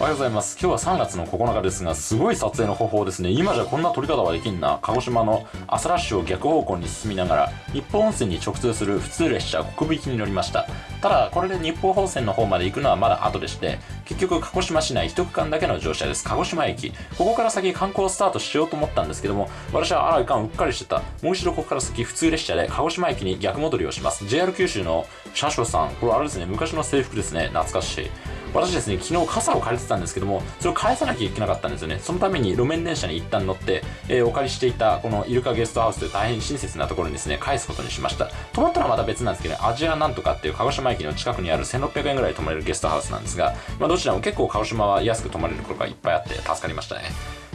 おはようございます。今日は3月の9日ですが、すごい撮影の方法ですね。今じゃこんな撮り方はできんな。鹿児島の朝ラッシュを逆方向に進みながら、日本温泉に直通する普通列車国引きに乗りました。ただ、これで日本本線の方まで行くのはまだ後でして、結局鹿児島市内一区間だけの乗車です。鹿児島駅。ここから先観光スタートしようと思ったんですけども、私はあらいかんうっかりしてた。もう一度ここから先普通列車で鹿児島駅に逆戻りをします。JR 九州の車掌さん、これあれですね、昔の制服ですね。懐かしい。私ですね、昨日傘を借りてたんですけども、それを返さなきゃいけなかったんですよね。そのために路面電車に一旦乗って、えー、お借りしていたこのイルカゲストハウスという大変親切なところにですね、返すことにしました。泊まったらまた別なんですけど、ね、アジアなんとかっていう鹿児島駅の近くにある1600円ぐらい泊まれるゲストハウスなんですが、まあどちらも結構鹿児島は安く泊まれることがいっぱいあって助かりましたね。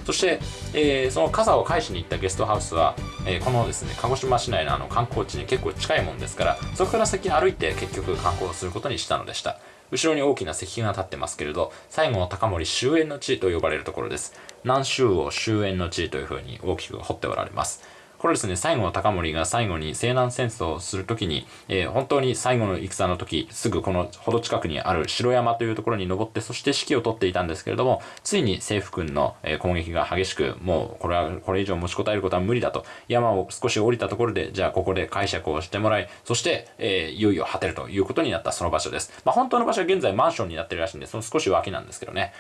そして、えー、その傘を返しに行ったゲストハウスは、えー、このですね、鹿児島市内のあの観光地に結構近いもんですから、そこから先歩いて結局観光することにしたのでした。後ろに大きな石碑が立ってますけれど、最後の高森終焉の地と呼ばれるところです。南州を終焉の地というふうに大きく掘っておられます。これですね、西郷隆盛が最後に西南戦争をするときに、えー、本当に最後の戦の時、すぐこのほど近くにある城山というところに登って、そして指揮を取っていたんですけれども、ついに政府軍の、攻撃が激しく、もうこれは、これ以上持ちこたえることは無理だと、山を少し降りたところで、じゃあここで解釈をしてもらい、そして、えー、いよいよ果てるということになったその場所です。まあ本当の場所は現在マンションになってるらしいんで、その少し脇なんですけどね。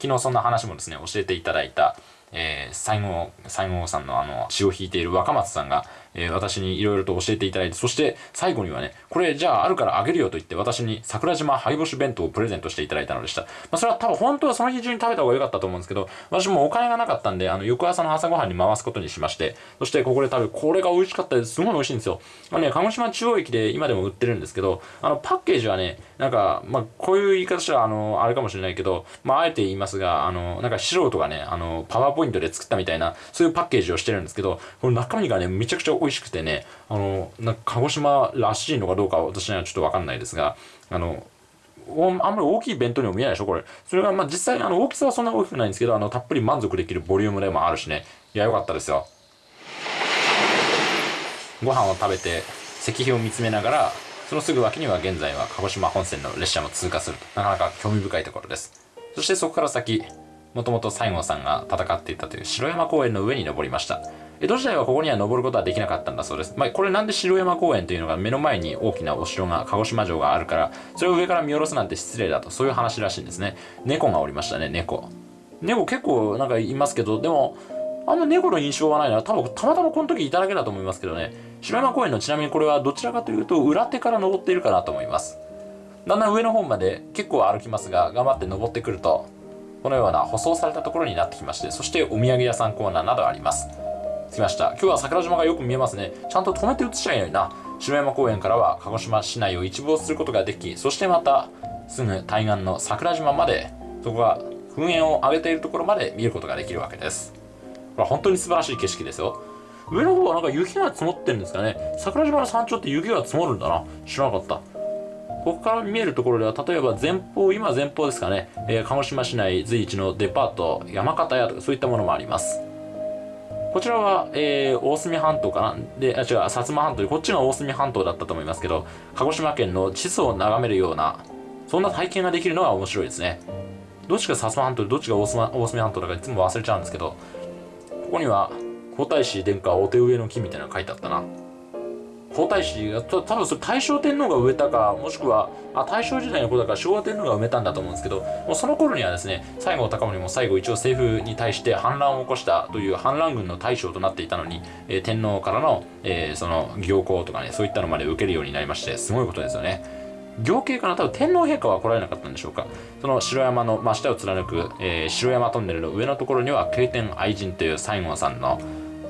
昨日そんな話もですね、教えていただいた、えー、西郷、西郷さんのあの、血を引いている若松さんが、えー、私に色々と教えていただいて、そして最後にはね、これじゃああるからあげるよと言って私に桜島灰干し弁当をプレゼントしていただいたのでした。まあそれは多分本当はその日中に食べた方が良かったと思うんですけど、私もお金がなかったんで、あの、翌朝の朝ごはんに回すことにしまして、そしてここで食べ、これが美味しかったです。すごい美味しいんですよ。まあね、鹿児島中央駅で今でも売ってるんですけど、あの、パッケージはね、なんか、まあ、こういう言い方したら、あの、あれかもしれないけど、まあ、あえて言いますが、あの、なんか素人がね、あの、パワーポイントで作ったみたいな、そういうパッケージをしてるんですけど、この中身がね、めちゃくちゃ美味しくてね、あの、なんか鹿児島らしいのかどうか私にはちょっとわかんないですが、あの、あんまり大きい弁当にも見えないでしょこれ。それが、まあ、実際、あの、大きさはそんな大きくないんですけど、あの、たっぷり満足できるボリュームでもあるしね。いや、よかったですよ。ご飯を食べて、石碑を見つめながら、そのすぐ脇には現在は鹿児島本線の列車も通過すると。なかなか興味深いところです。そしてそこから先、もともと西郷さんが戦っていたという城山公園の上に登りました。江戸時代はここには登ることはできなかったんだそうです。まあ、これなんで城山公園というのが目の前に大きなお城が、鹿児島城があるから、それを上から見下ろすなんて失礼だと、そういう話らしいんですね。猫がおりましたね、猫。猫結構なんかいますけど、でも、あんま猫の印象はないな。多分、たまたまこの時いただけだと思いますけどね。城山公園のちなみにこれはどちらかというと、裏手から登っているかなと思います。だんだん上の方まで結構歩きますが、頑張って登ってくると、このような舗装されたところになってきまして、そしてお土産屋さんコーナーなどあります。着きました。今日は桜島がよく見えますね。ちゃんと止めて映しちゃいないな。城山公園からは鹿児島市内を一望することができ、そしてまたすぐ対岸の桜島まで、そこが噴煙を上げているところまで見ることができるわけです。これは本当に素晴らしい景色ですよ。上の方はなんか雪が積もってるんですかね。桜島の山頂って雪が積もるんだな。知らなかった。ここから見えるところでは、例えば前方、今前方ですかね、えー、鹿児島市内随一のデパート、山形屋とかそういったものもあります。こちらは、えー、大隅半島かな？で、あ、違う、薩摩半島で、こっちが大隅半島だったと思いますけど、鹿児島県の地図を眺めるような、そんな体験ができるのが面白いですね。どっちが薩摩半島でどっちが大隅大隅半島だかいつも忘れちゃうんですけど、ここには、皇太子殿下お手植えの木みたいなのが書いてあったな。皇太子が、多分それ大正天皇が植えたか、もしくは、あ、大正時代の子だから昭和天皇が埋めたんだと思うんですけど、もうその頃にはですね、西郷隆盛も最後一応政府に対して反乱を起こしたという反乱軍の大将となっていたのに、えー、天皇からの、えー、その、行幸とかね、そういったのまで受けるようになりまして、すごいことですよね。行慶かな多分天皇陛下は来られなかったんでしょうかその城山の真下を貫く、えー、城山トンネルの上のところには、慶天愛人という西郷さんの、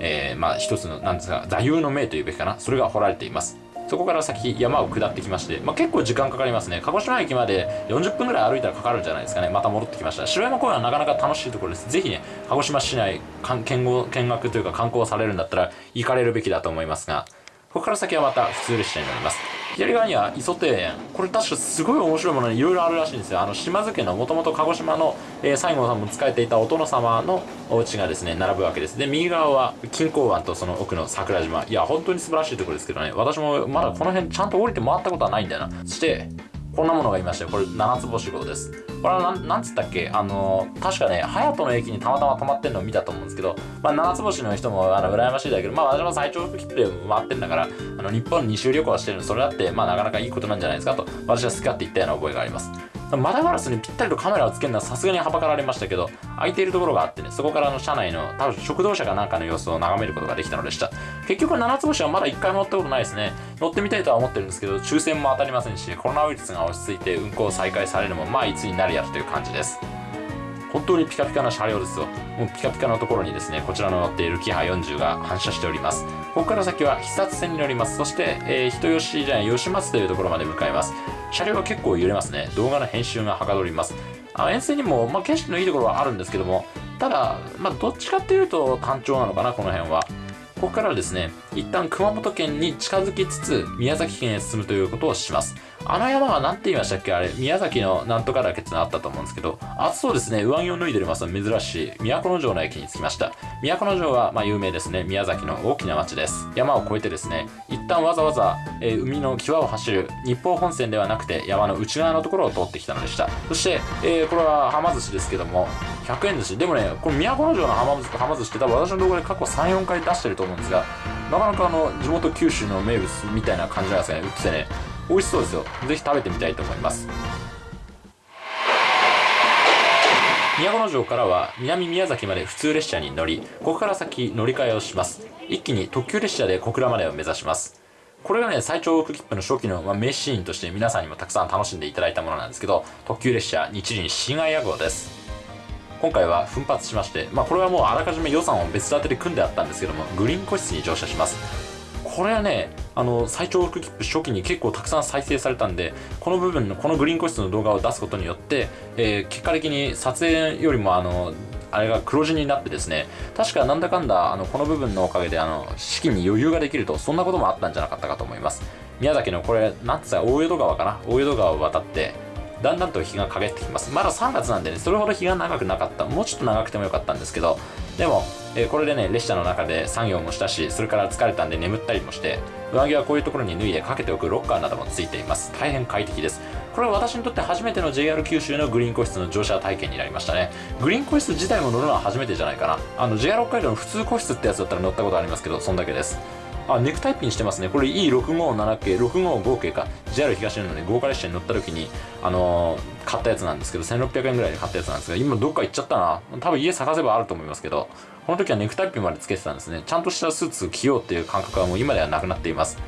えー、まあ一つの、なんですか、座右の銘というべきかな。それが掘られています。そこから先山を下ってきまして、まあ、結構時間かかりますね。鹿児島駅まで40分ぐらい歩いたらかかるんじゃないですかね。また戻ってきました。城山公園はなかなか楽しいところです。ぜひね、鹿児島市内見見学というか観光されるんだったら行かれるべきだと思いますが、ここから先はまた普通列車になります。左側には磯庭園。これ確かすごい面白いものにいろいろあるらしいんですよ。あの、島津家のもともと鹿児島の、えー、西郷さんも使えていたお殿様のお家がですね、並ぶわけです。で、右側は錦江湾とその奥の桜島。いや、本当に素晴らしいところですけどね。私もまだこの辺ちゃんと降りて回ったことはないんだよな。そして、こんなものがいましたよ。これ七つ星号です。これはなんつったっけ？あの確かね隼人の駅にたまたま泊まってるのを見たと思うんですけど、まあ、七つ星の人もあの羨ましいだけどまあ私も最長切符で回ってんだからあの日本2周旅行はしてるのそれだってまあなかなかいいことなんじゃないですかと私は好き勝手言ったような覚えがあります。窓ガラスにぴったりとカメラをつけるのはさすがにはばかられましたけど、空いているところがあってね、そこからの車内の多分食堂車かなんかの様子を眺めることができたのでした。結局、七つ星はまだ一回も乗ったことないですね。乗ってみたいとは思ってるんですけど、抽選も当たりませんし、コロナウイルスが落ち着いて運行再開されるのも、まあいつになるやつという感じです。本当にピカピカな車両ですよ。もうピカピカのところにですね、こちらの乗っているキハ40が反射しております。ここから先は視察線に乗ります。そして、えー、人吉じゃない、吉松というところまで向かいます。車両は結構揺れますね。動画の編集がはかどります。あ沿線にも、まあ、景色のいいところはあるんですけども、ただ、まあ、どっちかっていうと単調なのかな、この辺は。ここからですね、一旦熊本県に近づきつつ、宮崎県へ進むということをします。あの山は何て言いましたっけ？あれ、宮崎のなんとか岳ってのあったと思うんですけど、暑そうですね。上着を脱いでおります珍しい、都城の駅に着きました。都城は、まあ、有名ですね。宮崎の大きな町です。山を越えてですね、一旦わざわざ、えー、海の際を走る日豊本線ではなくて、山の内側のところを通ってきたのでした。そして、えー、これははま寿司ですけども、100円寿司。でもね、この都城のはま寿司はま寿司って多分私の動画で過去3、4回出してると思うんですが、なかなかあの、地元九州の名物みたいな感じなんですね。売っててね、美味しそうですよ。ぜひ食べてみたいと思います。都城からは南宮崎まで普通列車に乗り、ここから先乗り換えをします。一気に特急列車で小倉までを目指します。これがね、最長往復切符の初期の、まあ、名シーンとして皆さんにもたくさん楽しんでいただいたものなんですけど、特急列車日輪新愛屋号です。今回は奮発しまして、まあこれはもうあらかじめ予算を別立てで組んであったんですけども、グリーン個室に乗車します。これはね、あの、最長往復切符初期に結構たくさん再生されたんで、この部分の、このグリーン個室の動画を出すことによって、えー、結果的に撮影よりもあの、あれが黒字になってですね、確かなんだかんだ、あの、この部分のおかげで、あの、資金に余裕ができると、そんなこともあったんじゃなかったかと思います。宮崎のこれ、なんつったら大江戸川かな？大江戸川を渡って、だんだんと日が陰ってきます。まだ3月なんでね、それほど日が長くなかった。もうちょっと長くてもよかったんですけど、でも、えー、これでね、列車の中で作業もしたし、それから疲れたんで眠ったりもして、上着はこういうところに脱いでかけておくロッカーなどもついています。大変快適です。これは私にとって初めての JR 九州のグリーン個室の乗車体験になりましたね。グリーン個室自体も乗るのは初めてじゃないかな。あの、JR 北海道の普通個室ってやつだったら乗ったことありますけど、そんだけです。あ、ネクタイピンしてますね。これ E657 系、655系か。JR 東日本のね、豪華列車に乗った時に、あのー、買ったやつなんですけど、1600円ぐらいで買ったやつなんですが、今どっか行っちゃったな。多分家探せばあると思いますけど、この時はネクタイピンまでつけてたんですね。ちゃんとしたスーツ着ようっていう感覚はもう今ではなくなっています。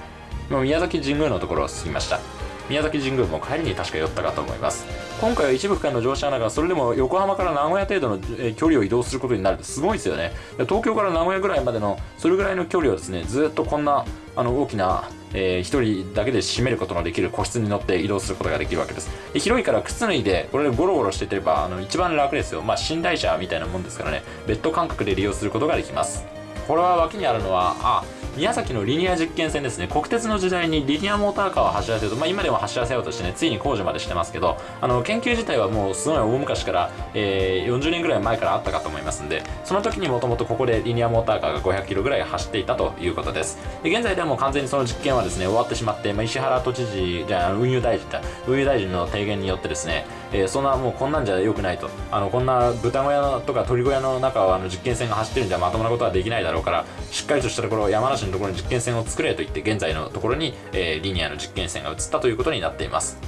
今宮崎神宮のところを進みました。宮崎神宮も帰りに確か寄ったかと思います今回は一部区間の乗車ながそれでも横浜から名古屋程度の距離を移動することになるってすごいですよね東京から名古屋ぐらいまでのそれぐらいの距離をですねずっとこんなあの大きなえー、1人だけで占めることのできる個室に乗って移動することができるわけです。で広いから靴脱いで、これでゴロゴロしててれば、あの、一番楽ですよ。まあ、寝台車みたいなもんですからね、ベッド感覚で利用することができます。これは脇にあるのは、あ、宮崎のリニア実験線ですね。国鉄の時代にリニアモーターカーを走らせようと、まあ、今でも走らせようとしてねついに工事までしてますけどあの研究自体はもうすごい大昔から、えー、40年ぐらい前からあったかと思いますんでその時にもともとここでリニアモーターカーが500キロぐらい走っていたということです。で現在ではもう完全にその実験はですね終わってしまって、まあ、石原都知事じゃあ運輸大臣だ運輸大臣の提言によってですね、えー、そんなもうこんなんじゃ良くないと。あのこんな豚小屋とか鳥小屋の中をあの実験船が走ってるんじゃまともなことはできないだろうからしっかりとしたところ山梨のところに実験船を作れと言って現在のところに、えー、リニアの実験線が移ったということになっています。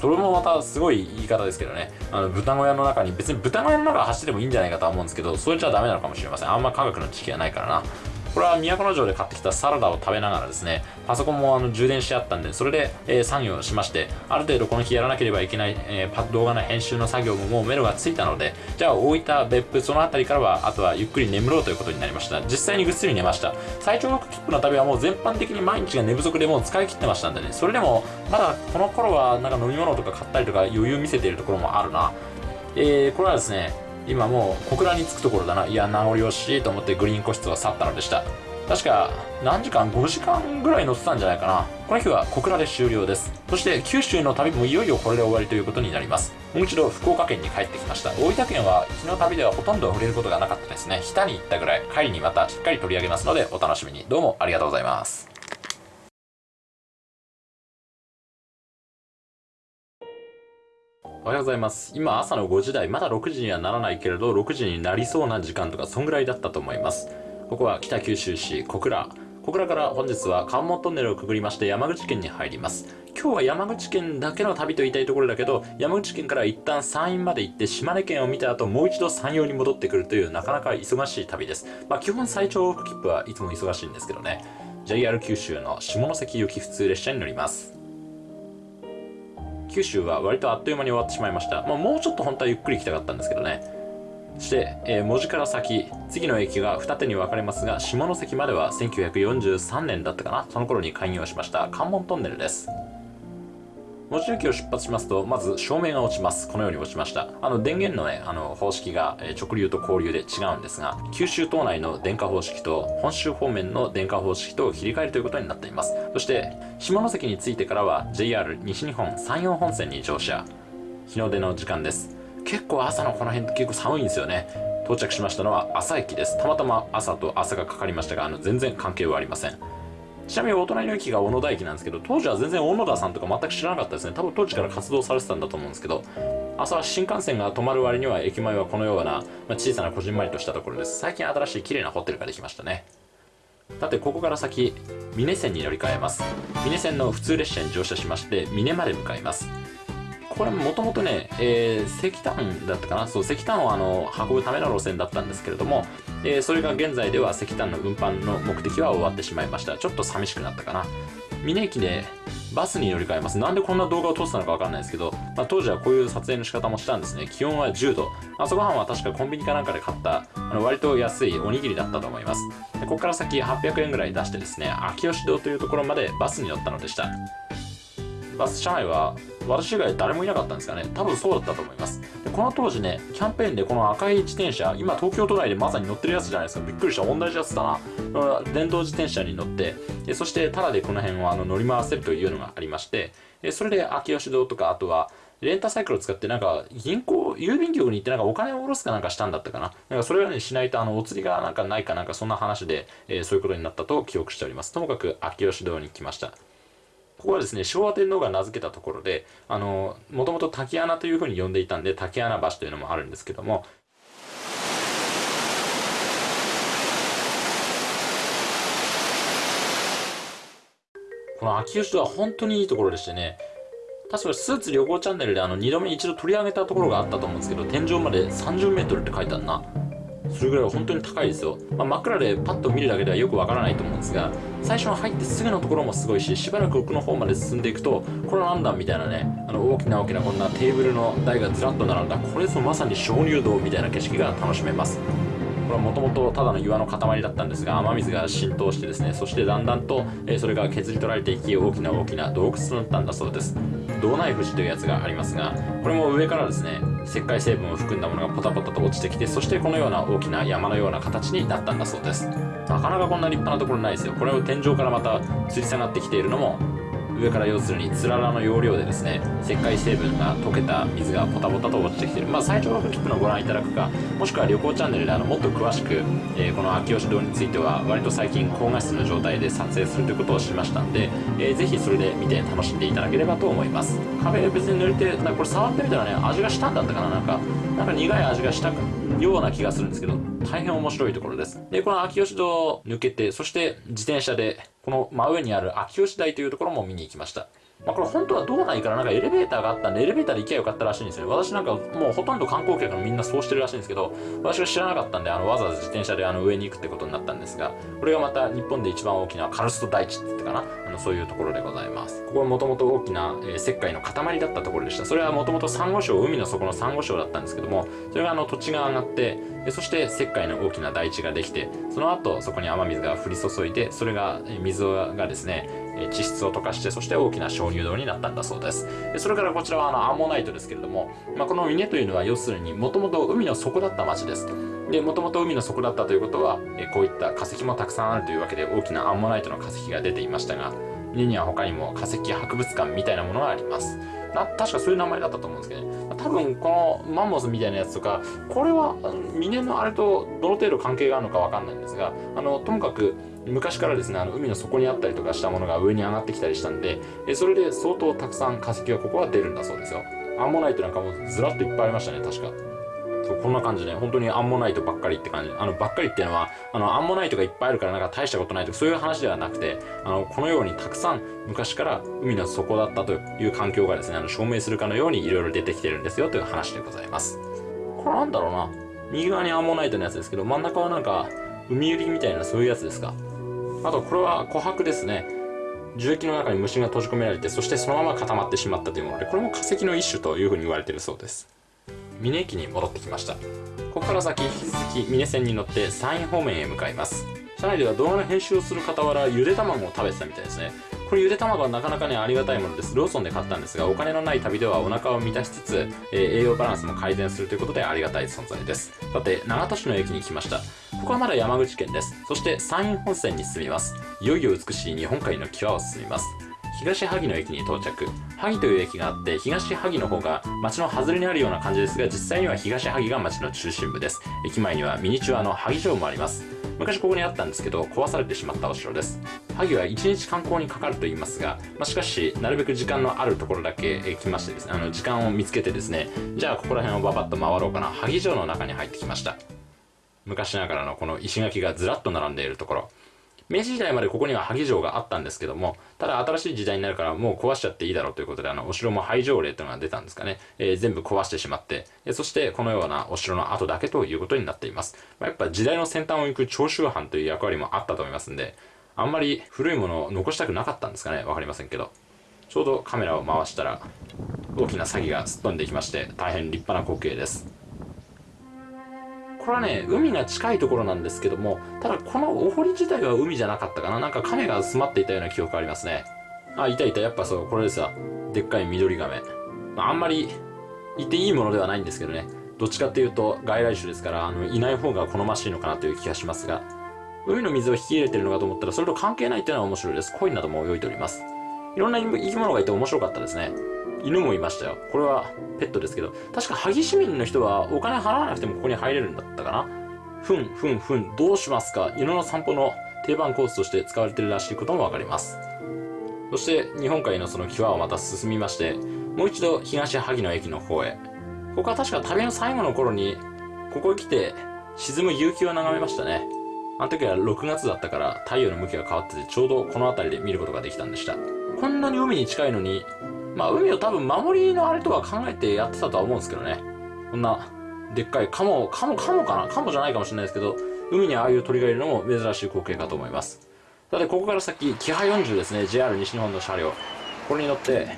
それもまたすごい言い方ですけどね。あの豚小屋の中に別に豚小屋の中走ってもいいんじゃないかとは思うんですけどそれじゃダメなのかもしれません。あんま科学の知識がないからな。これは都城で買ってきたサラダを食べながらですね、パソコンもあの充電してあったんで、それで、えー、作業しまして、ある程度この日やらなければいけない、えー、動画の編集の作業ももうメロがついたので、じゃあ大分、別府、その辺りからは、あとはゆっくり眠ろうということになりました。実際にぐっすり寝ました。最長学切符の旅はもう全般的に毎日が寝不足でもう使い切ってましたんでね、それでも、まだこの頃はなんか飲み物とか買ったりとか余裕見せているところもあるな。えー、これはですね、今もう小倉に着くところだな。いや、名残惜しいと思ってグリーン個室を去ったのでした。確か何時間 ?5 時間ぐらい乗ってたんじゃないかな。この日は小倉で終了です。そして九州の旅もいよいよこれで終わりということになります。もう一度福岡県に帰ってきました。大分県は昨日旅ではほとんど触れることがなかったですね。日田に行ったぐらい、帰りにまたしっかり取り上げますのでお楽しみに。どうもありがとうございます。おはようございます。今朝の5時台、まだ6時にはならないけれど、6時になりそうな時間とか、そんぐらいだったと思います。ここは北九州市小倉。小倉から本日は関門トンネルをくぐりまして山口県に入ります。今日は山口県だけの旅と言いたいところだけど、山口県から一旦山陰まで行って島根県を見た後、もう一度山陽に戻ってくるというなかなか忙しい旅です。まあ基本最長往復切符はいつも忙しいんですけどね。JR 九州の下関行き普通列車に乗ります。九州は割とあっという間に終わってしまいました。まあ、もうちょっと本当はゆっくり行きたかったんですけどね。そして、えー文字から先、次の駅が二手に分かれますが、下関までは1943年だったかな。その頃に開業しました関門トンネルです。文字駅を出発しますと、まず照明が落ちます。このように落ちました。あの、電源のね、あの、方式が、直流と交流で違うんですが、九州島内の電化方式と、本州方面の電化方式と切り替えるということになっています。そして、下関に着いてからは、JR 西日本山陽本線に乗車。日の出の時間です。結構朝のこの辺って結構寒いんですよね。到着しましたのは朝駅です。たまたま朝と朝がかかりましたが、あの、全然関係はありません。ちなみにお隣の駅が小野田駅なんですけど、当時は全然小野田さんとか全く知らなかったですね。多分当時から活動されてたんだと思うんですけど、朝は新幹線が止まる割には駅前はこのような、ま、小さなこじんまりとしたところです。最近新しい綺麗なホテルができましたね。さて、ここから先、峰線に乗り換えます。峰線の普通列車に乗車しまして、峰まで向かいます。これもともとね、えー石炭だったかな？そう、石炭をあの、運ぶための路線だったんですけれども、えーそれが現在では石炭の運搬の目的は終わってしまいました。ちょっと寂しくなったかな？峰駅でバスに乗り換えます。なんでこんな動画を撮ってたのかわかんないですけど、まあ、当時はこういう撮影の仕方もしたんですね。気温は10度。朝ごはんは確かコンビニかなんかで買った、あの割と安いおにぎりだったと思います。でここから先800円ぐらい出してですね、秋吉堂というところまでバスに乗ったのでした。バス車内は私以外誰もいなかったんですかね。多分そうだったと思います。でこの当時ねキャンペーンでこの赤い自転車今東京都内でまさに乗ってるやつじゃないですか。びっくりした。同じやつだな。電動自転車に乗ってでそしてタダでこの辺をあの乗り回せるというのがありましてでそれで秋吉堂とかあとはレンタサイクルを使ってなんか銀行郵便局に行ってなんかお金を下ろすかなんかしたんだったかな。なんかそれはねしないとあのお釣りがなんかないかなんかそんな話で、えーそういうことになったと記憶しております。ともかく秋吉堂に来ました。ここはですね、昭和天皇が名付けたところで、あの、もともと滝穴というふうに呼んでいたんで、滝穴橋というのもあるんですけども、この秋吉は本当にいいところでしてね、確かスーツ旅行チャンネルであの2度目一度取り上げたところがあったと思うんですけど、天井まで30メートルって書いてあるな。それぐらい本当に高いですよ。まあ、真っ暗でパッと見るだけではよくわからないと思うんですが、最初の入ってすぐのところもすごいし、しばらく奥の方まで進んでいくと、これは何だみたいなね、あの大きな大きなこんなテーブルの台がずらっと並んだ、これぞまさに鍾乳洞みたいな景色が楽しめます。これはもともとただの岩の塊だったんですが雨水が浸透してですねそしてだんだんと、えそれが削り取られていき大きな大きな洞窟となったんだそうです。洞内富士というやつがありますがこれも上からですね石灰成分を含んだものがポタポタと落ちてきてそしてこのような大きな山のような形になったんだそうです。なかなかこんな立派なところないですよ。これを天井からまた吊り下がってきているのも上から要するにつららの要領でですね石灰成分が溶けた水がポタポタと落ちてきてる。まあ最長の切符のご覧いただくかもしくは旅行チャンネルであのもっと詳しく、えーこの秋吉堂については割と最近高画質の状態で撮影するということをしましたんで、えーぜひそれで見て楽しんでいただければと思います。壁別に塗れてなんかこれ触ってみたらね味がしたんだったかななんかなんか苦い味がしたような気がするんですけど大変面白いところです。でこの秋吉堂抜けてそして自転車でこの真上にある秋吉台というところも見に行きました。まあ、これ本当は道内からなんかエレベーターがあったんでエレベーターで行けばよかったらしいんですよ。私なんかもうほとんど観光客のみんなそうしてるらしいんですけど私は知らなかったんであのわざわざ自転車であの上に行くってことになったんですがこれがまた日本で一番大きなカルスト大地って言ってかな？あのそういうところでございます。ここはもともと大きな、えー石灰の塊だったところでした。それはもともとサンゴ礁海の底のサンゴ礁だったんですけどもそれがあの土地が上がってそして石灰の大きな大地ができてその後そこに雨水が降り注いでそれが水がですね地質を溶かしてそして大きな鍾乳洞になったんだそうです。それからこちらはあのアンモナイトですけれども、まあ、この峰というのは要するにもともと海の底だった町です。でもともと海の底だったということは、えこういった化石もたくさんあるというわけで大きなアンモナイトの化石が出ていましたが家には他にも化石博物館みたいなものがあります。な確かそういう名前だったと思うんですけどね。多分このマンモスみたいなやつとかこれは峰のあれとどの程度関係があるのか分かんないんですがあのともかく昔からですねあの海の底にあったりとかしたものが上に上がってきたりしたんでえそれで相当たくさん化石がここは出るんだそうですよ。アンモナイトなんかもずらっといっぱいありましたね確か。そうこんな感じで本当にアンモナイトばっかりって感じ。あのばっかりっていうのはあのアンモナイトがいっぱいあるからなんか大したことないとかそういう話ではなくてあのこのようにたくさん昔から海の底だったという環境がですねあの証明するかのようにいろいろ出てきてるんですよという話でございます。これなんだろうな。右側にアンモナイトのやつですけど真ん中はなんか海売りみたいなそういうやつですか。あとこれは琥珀ですね。樹液の中に虫が閉じ込められてそしてそのまま固まってしまったというものでこれも化石の一種というふうに言われているそうです。峰駅に戻ってきました。ここから先引き続き峰線に乗って山陰方面へ向かいます。車内では動画の編集をする傍らゆで卵を食べてたみたいですね。これゆで卵はなかなかねありがたいものです。ローソンで買ったんですがお金のない旅ではお腹を満たしつつ、えー、栄養バランスも改善するということでありがたい存在です。さて長門市の駅に来ました。ここはまだ山口県です。そして山陰本線に進みます。いよいよ美しい日本海の際を進みます。東萩の駅に到着。萩という駅があって東萩の方が町の外れにあるような感じですが実際には東萩が町の中心部です。駅前にはミニチュアの萩城もあります。昔ここにあったんですけど壊されてしまったお城です。萩は1日観光にかかると言いますが、まあ、しかしなるべく時間のあるところだけ来ましてですねあの時間を見つけてですねじゃあここら辺をババッと回ろうかな。萩城の中に入ってきました。昔ながらのこの石垣がずらっと並んでいるところ。明治時代までここには萩城があったんですけども、ただ新しい時代になるからもう壊しちゃっていいだろうということで、あの、お城も廃城令というのが出たんですかね。えー、全部壊してしまって、えそしてこのようなお城の跡だけということになっています。まあ、やっぱ時代の先端を行く長州藩という役割もあったと思いますんで、あんまり古いものを残したくなかったんですかね。わかりませんけど。ちょうどカメラを回したら、大きな詐欺がすっ飛んでいきまして、大変立派な光景です。これはね、海が近いところなんですけども、ただこのお堀自体は海じゃなかったかな。なんか亀が詰まっていたような記憶がありますね。あ、いたいた。やっぱそう、これですよ。でっかい緑亀。まあ、あんまり言っていいものではないんですけどね。どっちかっていうと外来種ですから、あの、いない方が好ましいのかなという気がしますが、海の水を引き入れてるのかと思ったら、それと関係ないっていうのは面白いです。コインなども泳いでおります。いろんな生き物がいて面白かったですね。犬もいましたよ。これはペットですけど、確か萩市民の人はお金払わなくてもここに入れるんだったかなふん、ふん、ふん、どうしますか犬の散歩の定番コースとして使われてるらしいこともわかります。そして日本海のその際をまた進みまして、もう一度東萩の駅の方へ。ここは確か旅の最後の頃に、ここへ来て沈む夕日を眺めましたね。あの時は6月だったから太陽の向きが変わっててちょうどこの辺りで見ることができたんでした。こんなに海に近いのにまあ、海を多分守りのあれとは考えてやってたとは思うんですけどね。こんな、でっかいカモ、カモ、カモかな？カモじゃないかもしれないですけど、海にああいう鳥がいるのも珍しい光景かと思います。さて、ここから先、キハ40ですね。JR 西日本の車両。これに乗って、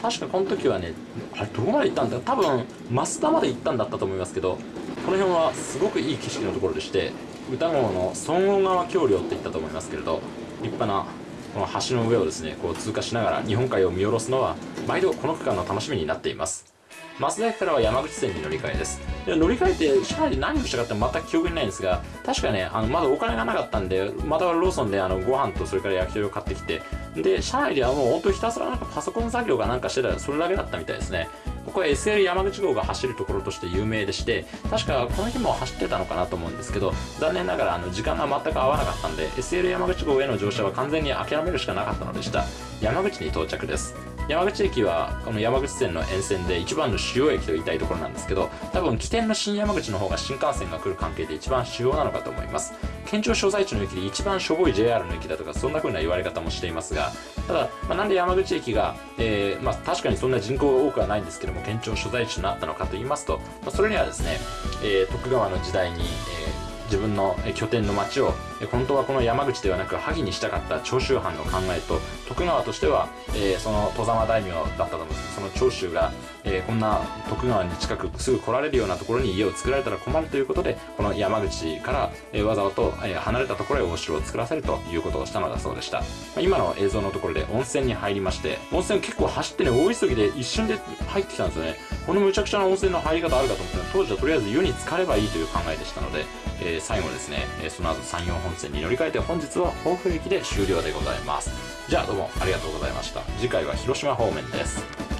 確かこの時はね、あれ、どこまで行ったんだ？多分、増田まで行ったんだったと思いますけど、この辺はすごくいい景色のところでして、歌号の孫王川橋梁って言ったと思いますけれど、立派なこの橋の上をですねこう通過しながら日本海を見下ろすのは毎度この区間の楽しみになっています。増田駅からは山口線に乗り換えです。で乗り換えて車内で何をしたかって全く記憶にないんですが確かねあのまだお金がなかったんでまたローソンであのご飯とそれから焼き鳥を買ってきてで車内ではもう本当ひたすらなんかパソコン作業かなんかしてたらそれだけだったみたいですねここは SL 山口号が走るところとして有名でして確かこの日も走ってたのかなと思うんですけど残念ながらあの時間が全く合わなかったんで SL 山口号への乗車は完全に諦めるしかなかったのでした。山口に到着です。山口駅はこの山口線の沿線で一番の主要駅と言いたいところなんですけど多分起点の新山口の方が新幹線が来る関係で一番主要なのかと思います。県庁所在地の駅で一番しょぼい JR の駅だとかそんな風な言われ方もしていますがただ、まあ、なんで山口駅が、えーまあ、確かにそんな人口が多くはないんですけども県庁所在地となったのかと言いますと、まあ、それにはですね、えー、徳川の時代に、えー自分の拠点の町を本当はこの山口ではなく萩にしたかった長州藩の考えと徳川としては、えー、その外様大名だったと思うんです。けどその長州がえーこんな徳川に近くすぐ来られるようなところに家を作られたら困るということでこの山口から、えーわざわざと、えー離れたところへお城を作らせるということをしたのだそうでした、まあ今の映像のところで温泉に入りまして温泉結構走ってね大急ぎで一瞬で入ってきたんですよね。このむちゃくちゃな温泉の入り方あるかと思ったら当時はとりあえず湯に浸かればいいという考えでしたので、えー最後ですね、えその後山陽本線に乗り換えて本日は甲府駅で終了でございます。じゃあどうもありがとうございました。次回は広島方面です。